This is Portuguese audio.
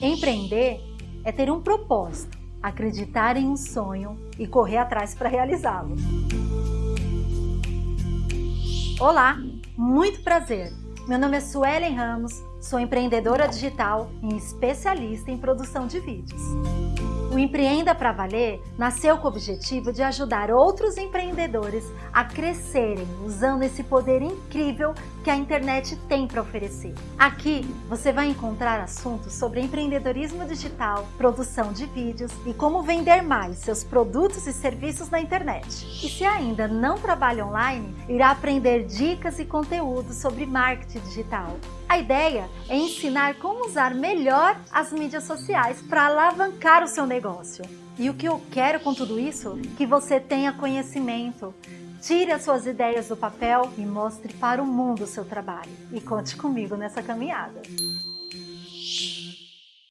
Empreender é ter um propósito, acreditar em um sonho e correr atrás para realizá-lo. Olá, muito prazer! Meu nome é Suelen Ramos, sou empreendedora digital e especialista em produção de vídeos. O Empreenda para Valer nasceu com o objetivo de ajudar outros empreendedores a crescerem usando esse poder incrível que a internet tem para oferecer. Aqui você vai encontrar assuntos sobre empreendedorismo digital, produção de vídeos e como vender mais seus produtos e serviços na internet. E se ainda não trabalha online, irá aprender dicas e conteúdos sobre marketing digital. A ideia é ensinar como usar melhor as mídias sociais para alavancar o seu negócio. E o que eu quero com tudo isso? Que você tenha conhecimento, Tire as suas ideias do papel e mostre para o mundo o seu trabalho. E conte comigo nessa caminhada.